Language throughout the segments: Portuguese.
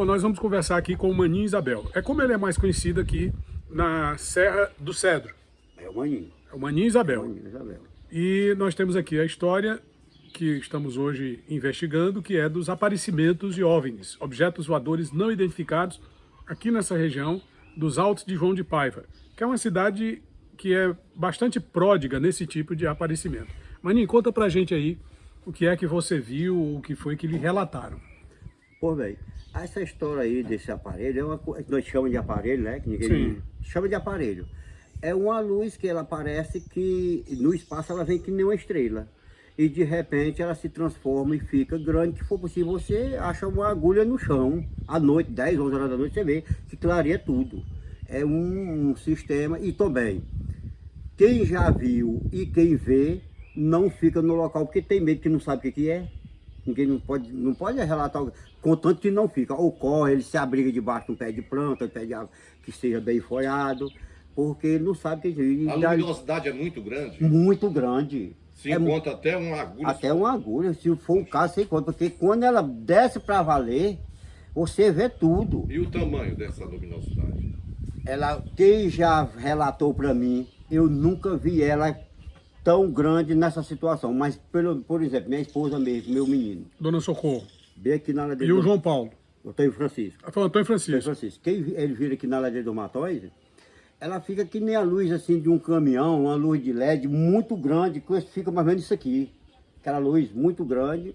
Bom, nós vamos conversar aqui com o Maninho Isabel. É como ele é mais conhecido aqui na Serra do Cedro. É o Maninho. É o Maninho Isabel. É o Maninho Isabel. E nós temos aqui a história que estamos hoje investigando, que é dos aparecimentos de OVNIs, objetos voadores não identificados, aqui nessa região dos Altos de João de Paiva, que é uma cidade que é bastante pródiga nesse tipo de aparecimento. Maninho, conta pra gente aí o que é que você viu, o que foi que lhe relataram. Pô, velho, essa história aí desse aparelho, é uma coisa que nós chamamos de aparelho, né? Que ninguém Sim. chama de aparelho. É uma luz que ela parece que no espaço ela vem que nem uma estrela. E de repente ela se transforma e fica grande, que for possível você acha uma agulha no chão, à noite, 10, 11 horas da noite, você vê que clareia tudo. É um, um sistema, e também, quem já viu e quem vê, não fica no local, porque tem medo que não sabe o que, que é. Ninguém não pode, não pode relatar, contanto que não fica. Ou corre, ele se abriga debaixo de um pé de planta, um pé de árvore que esteja bem folhado, porque ele não sabe o que. A luminosidade é muito grande. Muito grande. Se É encontra até uma agulha. Até uma agulha, se for o caso, você encontra. Porque quando ela desce para valer, você vê tudo. E o tamanho dessa luminosidade? Ela, quem já relatou para mim, eu nunca vi ela tão grande nessa situação. Mas, pelo, por exemplo, minha esposa mesmo, meu menino, Dona Socorro. bem aqui na ladeira E o. João Paulo. Eu tenho Francisco. Foi o Antônio Antônio Francisco. Francisco. Quem ele vira aqui na ladeira do Matóis, ela fica que nem a luz assim de um caminhão, uma luz de LED muito grande, que fica mais ou menos isso aqui. Aquela luz muito grande,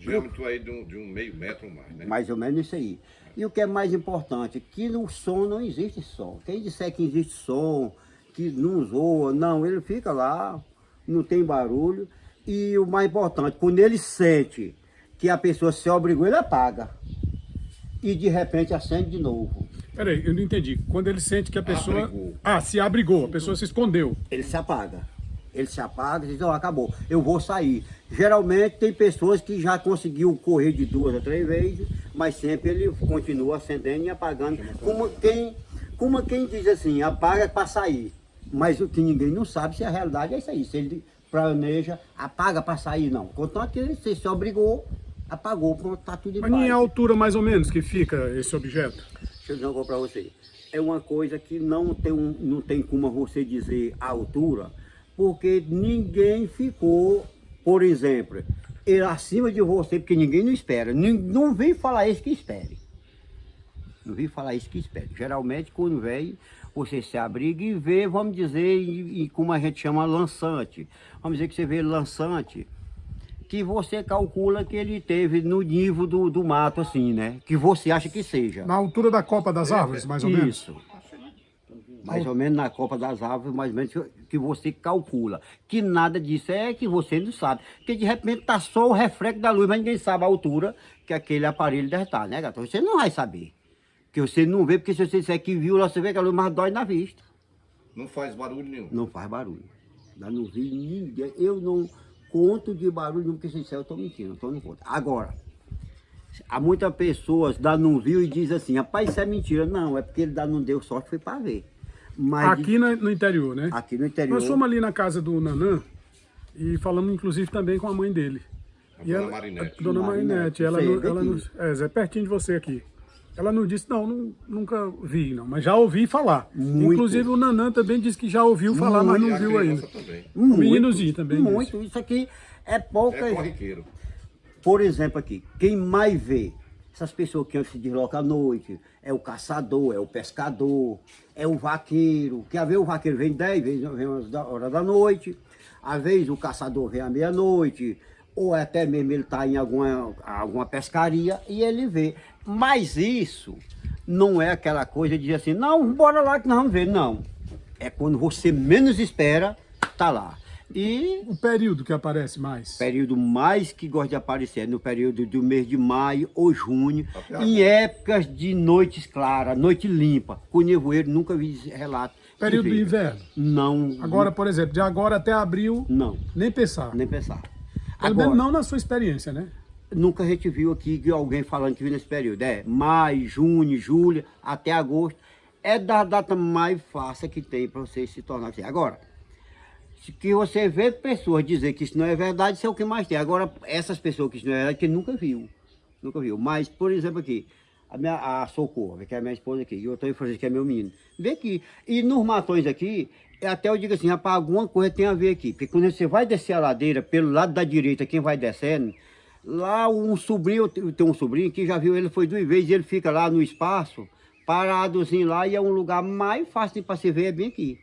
Diâmetro aí de um, de um meio metro ou mais, né? mais ou menos isso aí. E o que é mais importante, que no som não existe som. Quem disser que existe som, que não zoa, não, ele fica lá, não tem barulho. E o mais importante, quando ele sente que a pessoa se obrigou, ele apaga. E de repente acende de novo. Peraí, eu não entendi. Quando ele sente que a pessoa... Abrigou. Ah, se abrigou, a pessoa se escondeu. ele se apaga. Ele se apaga e diz, ó, acabou, eu vou sair. Geralmente tem pessoas que já conseguiu correr de duas a três vezes, mas sempre ele continua acendendo e apagando. Como quem, como quem diz assim, apaga para sair. Mas o que ninguém não sabe se a realidade é isso aí. Se ele planeja, apaga para sair, não. Contanto que ele se obrigou, apagou, pronto, tá tudo em Mas a altura mais ou menos que fica esse objeto. Deixa eu dizer uma para você. É uma coisa que não tem, um- não tem como você dizer a altura, porque ninguém ficou, por exemplo, ele acima de você, porque ninguém não espera. Nin- Não vem falar isso que espere. Não vem falar isso que espere. Geralmente, quando vem, você se abriga e vê, vamos dizer, e, e como a gente chama, lançante. Vamos dizer que você vê lançante, que você calcula que ele teve no nível do, do mato, assim, né? Que você acha que seja. Na altura da copa das árvores, mais ou menos. Isso. Mais ou menos na Copa das Árvores, mais ou menos que você calcula. Que nada disso é que você não sabe. Porque de repente tá só o reflexo da luz, mas ninguém sabe a altura que aquele aparelho deve estar, né, gato? Você não vai saber. Porque você não vê, porque se você disser que viu, lá você vê que a luz mais dói na vista. Não faz barulho nenhum. Não faz barulho. Eu não vi ninguém. Eu não conto de barulho nenhum, porque se disser eu estou mentindo, então não conto. Agora, há muitas pessoas dá não viu e diz assim, rapaz, isso é mentira. Não, é porque ele dá não deu sorte, foi para ver. Mas de- Aqui na- no interior, né? aqui no interior. Nós fomos ali na casa do Nanã e falamos inclusive também com a mãe dele. A E dona ela- Marinete. a Dona Marinete, Marinete, ela, sei, daqui. ela nos, é, Zé, pertinho de você aqui. Ela não disse, não, não, nunca vi, não, mas já ouvi falar. Muito. Inclusive o Nanã também disse que já ouviu falar, mas E não viu ainda. também. Muito, meninozinho também Muito. Isso aqui é pouca. É corriqueiro. Por exemplo aqui, quem mais vê essas pessoas que se deslocam à noite, é o caçador, é o pescador, é o vaqueiro, que às vezes o vaqueiro vem 10 vezes, vem umas da hora da noite, às vezes o caçador vem à meia-noite, ou até mesmo ele está em alguma, alguma pescaria e ele vê. Mas isso não é aquela coisa de dizer assim, não, bora lá que nós vamos ver, não. É quando você menos espera, tá lá. E O período que aparece mais. período mais que gosta de aparecer é no período do mês de maio ou junho, em épocas de noites claras, noite limpa. Com nevoeiro, nunca vi relato. Período do inverno. Não. Agora, por exemplo, de agora até abril, Não, nem pensar. nem pensar. Agora, não na sua experiência, né? nunca a gente viu aqui alguém falando que viu nesse período. É maio, junho, julho, até agosto. É da data mais fácil que tem para você se tornar assim. Agora, se que você vê pessoas dizer que isso não é verdade, isso é o que mais tem. Agora, essas pessoas que isso não é verdade, que nunca viu. Nunca viu. Mas, por exemplo, aqui, a, minha, a Socorro, que é a minha esposa aqui, e o Antônio Francisco, que é meu menino. Vem aqui. E nos matões aqui, até eu digo assim, rapaz, alguma coisa tem a ver aqui. Porque quando você vai descer a ladeira, pelo lado da direita, quem vai descendo, lá um sobrinho, tenho um sobrinho que já viu ele, foi duas vezes, ele fica lá no espaço, paradozinho lá, e é um lugar mais fácil para se ver, é bem aqui.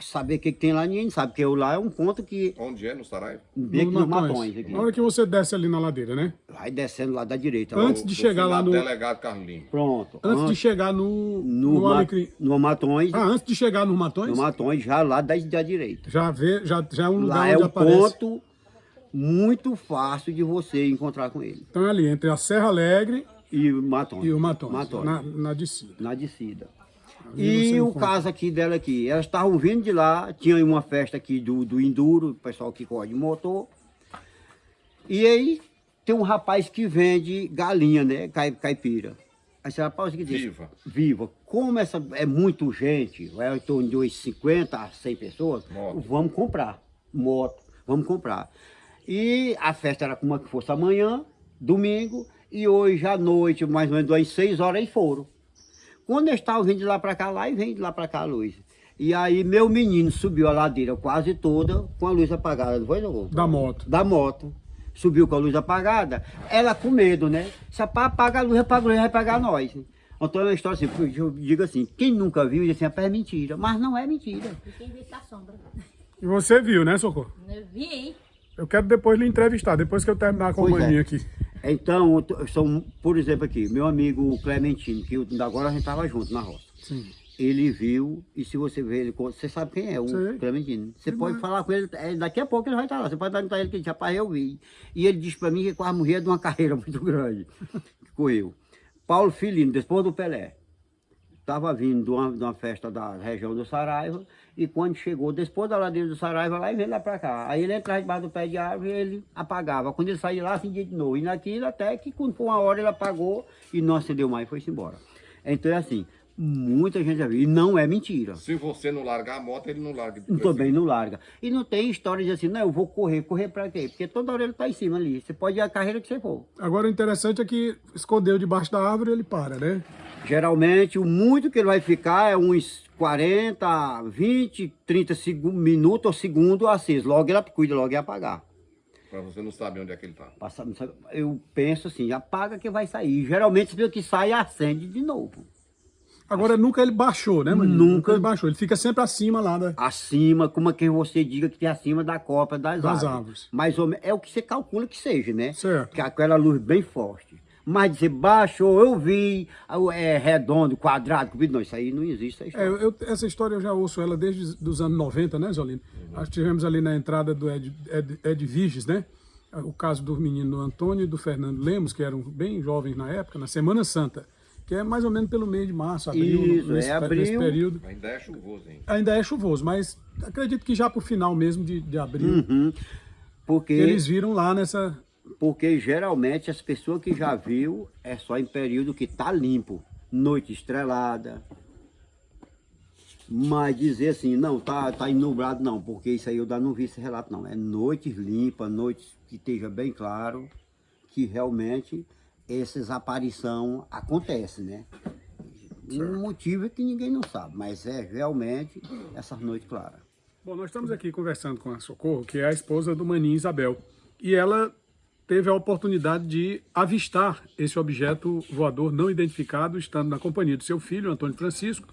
Saber o que, que tem lá, ninguém sabe, porque eu lá é um ponto que... Onde é? No Saraiva? Bem aqui No nos Matões. matões. Aqui. Na hora que você desce ali na ladeira, né? Vai descendo lá da direita. Antes ó. de chegar lá no- Delegado Carlinho. Pronto. Antes de An- chegar no, no, no Alecrim. no Matões, Ah, antes de chegar nos Matões, no Matões, já lá da, da direita. já, vê, já, já é um lugar Lá é onde um aparece. ponto muito fácil de você encontrar com ele. Então é ali, entre a Serra Alegre E o Matões. e o Matões, Matões. Na, na descida. na descida. E o caso aqui dela aqui, elas estavam vindo de lá, tinha uma festa aqui do, do Enduro, o pessoal que corre de motor. E aí tem um rapaz que vende galinha, né, cai- caipira. Aí você rapaz, que diz? Viva. Viva. Como essa é muito gente, é em torno de uns 50 a 100 pessoas, Moto. vamos comprar. Moto, vamos comprar. E a festa era como que fosse amanhã, domingo, e hoje à noite, mais ou menos às 6 horas, eles foram. Quando eles estavam vindo de lá para cá, lá e vem de lá para cá a luz. E aí meu menino subiu a ladeira quase toda com a luz apagada, não foi, não? Da moto. Da moto. Subiu com a luz apagada, ela com medo, né? Se apa- apaga a luz, apaga a luz, vai pagar nós. Então é uma história assim, eu digo assim, quem nunca viu, diz assim, rapaz, é mentira. Mas não é mentira. E quem vê a sombra. E você viu, né, Socorro? Eu vi. Eu quero depois lhe entrevistar, depois que eu terminar com a Pois é. aqui. Então, são, por exemplo aqui, meu amigo Clementino, que agora a gente estava junto na roça. Sim. Ele viu, e se você ver ele, você sabe quem é, o Sei. Clementino. Você pode falar com ele, é, daqui a pouco ele vai estar lá. Você pode perguntar ele que rapaz, eu vi. E ele disse para mim que quase morria de uma carreira muito grande que correu. Paulo Filino, depois do Pelé, estava vindo de uma, de uma festa da região do Saraiva, e quando chegou, depois da ladeira do Saraiva, lá e veio lá para cá. Aí ele entrava debaixo do pé de árvore e ele apagava. Quando ele saía lá, acendia de novo. E naquilo até que foi uma hora ele apagou e não acendeu mais foi-se embora. Então é assim, muita gente já viu. E não é mentira. Se você não largar a moto, ele não larga. de Também não larga. E não tem história de assim, não, eu vou correr. Correr para quê? Porque toda hora ele tá em cima ali. Você pode ir a carreira que você for. Agora o interessante é que escondeu debaixo da árvore e ele para, né? Geralmente, o muito que ele vai ficar é uns 40, 20, 30 segu- minutos ou segundos aceso. Logo ele cuida, logo ele apagar. Pra você não saber onde é que ele tá. Passa- Eu penso assim, apaga que vai sair. Geralmente, se que sai, acende de novo. Agora nunca ele baixou, né, maninho? Nunca. ele baixou. Ele fica sempre acima lá da... Acima, como é que você diga que tem acima da copa das, Das árvores. árvores. Mais ou menos, é o que você calcula que seja, né? Certo. Que é aquela luz bem forte. Mas dizer baixou, eu vi, é redondo, quadrado, comprido, não, isso aí não existe. Essa É, história. eu- essa história eu já ouço ela desde os anos 90, né, Zolino? Nós tivemos ali na entrada do Ed, Ed, Ed Viges, né? O caso do menino Antônio e do Fernando Lemos, que eram bem jovens na época, na Semana Santa, que é mais ou menos pelo mês de março, abril, Isso, nesse, é abril. nesse período. Ainda é chuvoso, hein? Ainda é chuvoso, mas acredito que já pro final mesmo de, de abril, Uhum. Porque, eles viram lá nessa... porque geralmente as pessoas que já viu é só em período que tá limpo. Noite estrelada. Mas dizer assim, não, tá, tá nublado, não, porque isso aí eu não vi esse relato, não. É noites limpas, noites que esteja bem claro, que realmente essas aparições acontecem, né? Um motivo é que ninguém não sabe, mas é realmente essas noites claras. Bom, nós estamos aqui conversando com a Socorro, que é a esposa do Maninho Isabel. E ela teve a oportunidade de avistar esse objeto voador não identificado, estando na companhia do seu filho, Antônio Francisco,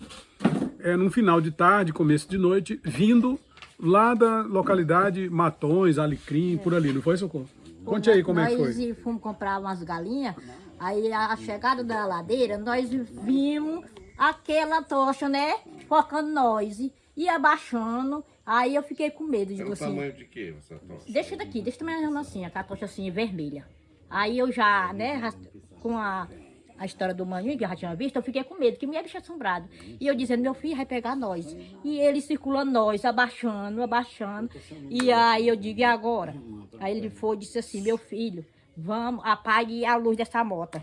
é, num final de tarde, começo de noite, vindo lá da localidade Matões, Alecrim, por ali, não foi, Socorro? Conte aí como é que nós foi. fomos comprar umas galinhas, aí a chegada da ladeira, nós vimos aquela tocha, né? Focando nós e- abaixando. Aí eu fiquei com medo, É digo o assim. tamanho de quê, essa tocha? Deixa daqui, deixa também assim, a tocha assim, vermelha. Aí eu já, né, com a, a história do maninho, que eu já tinha visto, eu fiquei com medo, que me é bicho assombrado. E eu dizendo, meu filho vai pegar nós. E ele circulando nós, abaixando, abaixando. E aí eu digo, e agora? Aí ele foi e disse assim, meu filho, vamos, apague a luz dessa moto.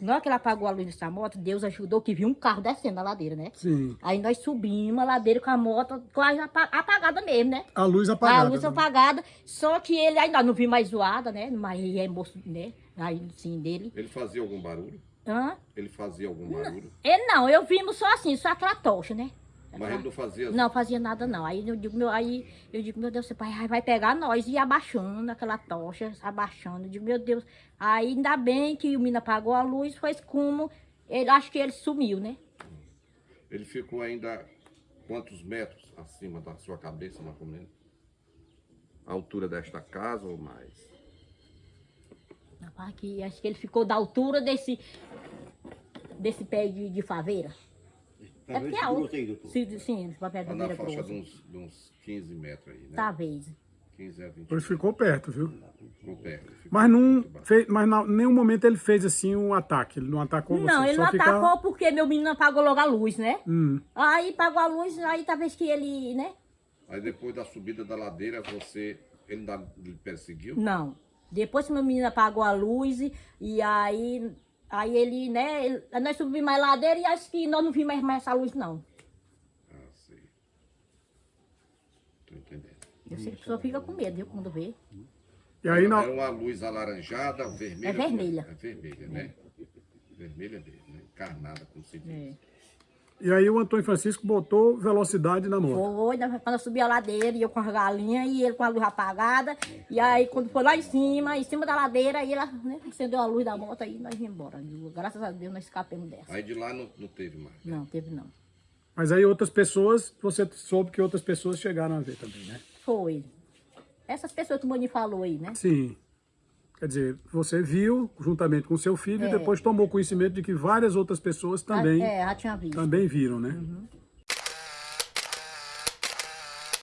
Na hora que ele apagou a luz dessa moto, Deus ajudou que viu um carro descendo a ladeira, né? Sim, Aí nós subimos a ladeira com a moto quase apa- apagada mesmo, né? a luz apagada. A luz né? apagada, só que ele ainda não vi mais zoada, né? Mas é moço, né? Aí sim dele. Ele fazia algum barulho? Hã? Ele fazia algum barulho, Ele não, eu vimos só assim, só aquela tocha, né? Mas ele não fazia Não fazia nada não. Aí eu digo, meu, aí eu digo, meu Deus, esse pai vai pegar nós e abaixando aquela tocha, abaixando. Eu digo, meu Deus. Aí ainda bem que o menino apagou a luz, foi como ele acho que ele sumiu, né? Ele ficou ainda quantos metros acima da sua cabeça, mais ou menos? A altura desta casa ou mais? Rapaz, que acho que ele ficou da altura desse desse pé de, de faveira. É porque é alto. Sim, sim, esse papel de faveira faixa de uns, de uns 15 metros aí, né? Talvez. 15 a 20 Ele ficou perto, viu? ficou perto. Ficou Mas, baixo. fez, mas em nenhum momento ele fez assim um ataque. Ele não atacou Não, você. ele só não ficava- atacou porque meu menino apagou logo a luz, né? Hum. Aí apagou a luz, aí talvez que ele, né? Aí depois da subida da ladeira, você. Ele ainda lhe perseguiu? Não. Depois que meu menino apagou a luz e, e aí, aí ele, né? ele- nós subimos mais ladeira e acho que nós não vimos mais, mais essa luz, não. Ah, sei. Tô entendendo. Eu sei que a pessoa fica com medo, viu, quando vê. E aí, Era na, uma luz alaranjada, vermelha. É vermelha. É vermelha, né? Vermelha dele, né? Encarnada, como se diz. É. e aí o Antônio Francisco botou velocidade na moto. Foi, né, quando eu subi a ladeira, e eu com as galinhas, e ele com a luz apagada. E aí, quando foi lá em cima, em cima da ladeira, aí ela né, acendeu a luz da moto e nós viemos embora. Graças a Deus, nós escapamos dessa. Aí de lá não, não teve mais. Não, teve não. Mas aí outras pessoas, você soube que outras pessoas chegaram a ver também, né? Foi. Essas pessoas que o Mani falou aí, né? Sim. Quer dizer, você viu juntamente com seu filho É. e depois tomou conhecimento de que várias outras pessoas também, É, tinha visto. também viram, né? Uhum.